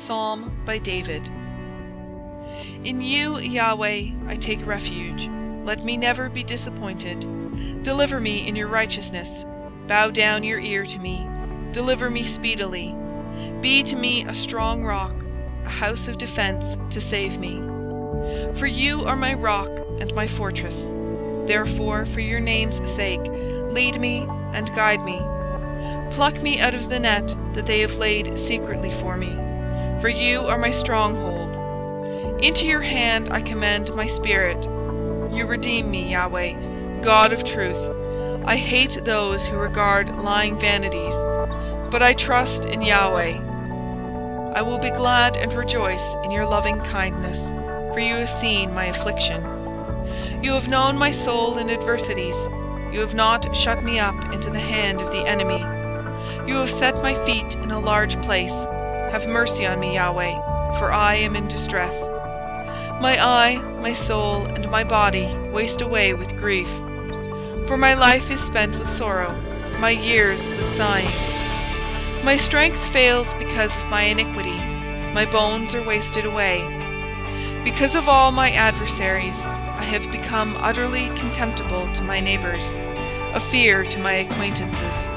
psalm by David. In you, Yahweh, I take refuge. Let me never be disappointed. Deliver me in your righteousness. Bow down your ear to me. Deliver me speedily. Be to me a strong rock, a house of defense to save me. For you are my rock and my fortress. Therefore, for your name's sake, lead me and guide me. Pluck me out of the net that they have laid secretly for me. For you are my stronghold. Into your hand I commend my spirit. You redeem me, Yahweh, God of truth. I hate those who regard lying vanities, but I trust in Yahweh. I will be glad and rejoice in your loving kindness, for you have seen my affliction. You have known my soul in adversities. You have not shut me up into the hand of the enemy. You have set my feet in a large place. Have mercy on me, Yahweh, for I am in distress. My eye, my soul, and my body waste away with grief. For my life is spent with sorrow, my years with sighing. My strength fails because of my iniquity, my bones are wasted away. Because of all my adversaries, I have become utterly contemptible to my neighbors, a fear to my acquaintances.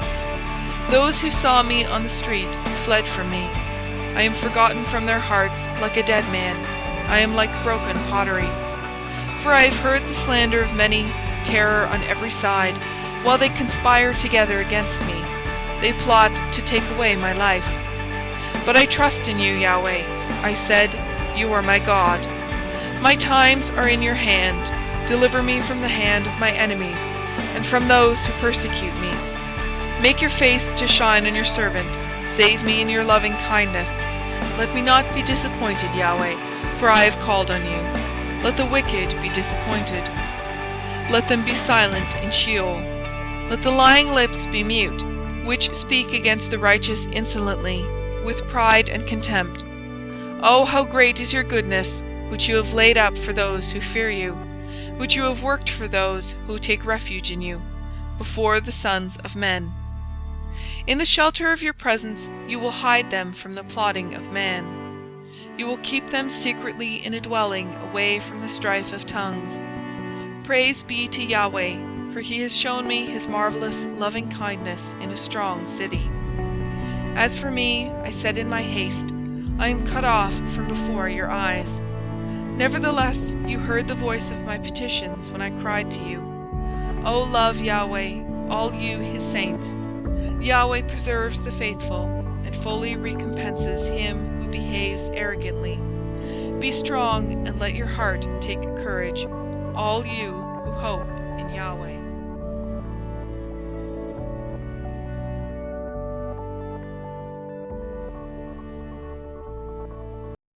Those who saw me on the street fled from me. I am forgotten from their hearts like a dead man. I am like broken pottery. For I have heard the slander of many, terror on every side, while they conspire together against me. They plot to take away my life. But I trust in you, Yahweh. I said, You are my God. My times are in your hand. Deliver me from the hand of my enemies, and from those who persecute me. Make your face to shine on your servant. Save me in your loving kindness. Let me not be disappointed, Yahweh, for I have called on you. Let the wicked be disappointed. Let them be silent in Sheol. Let the lying lips be mute, which speak against the righteous insolently, with pride and contempt. Oh, how great is your goodness, which you have laid up for those who fear you, which you have worked for those who take refuge in you, before the sons of men. In the shelter of your presence you will hide them from the plotting of man. You will keep them secretly in a dwelling away from the strife of tongues. Praise be to Yahweh, for he has shown me his marvelous loving kindness in a strong city. As for me, I said in my haste, I am cut off from before your eyes. Nevertheless, you heard the voice of my petitions when I cried to you. O love Yahweh, all you his saints. Yahweh preserves the faithful and fully recompenses him who behaves arrogantly. Be strong and let your heart take courage, all you who hope in Yahweh.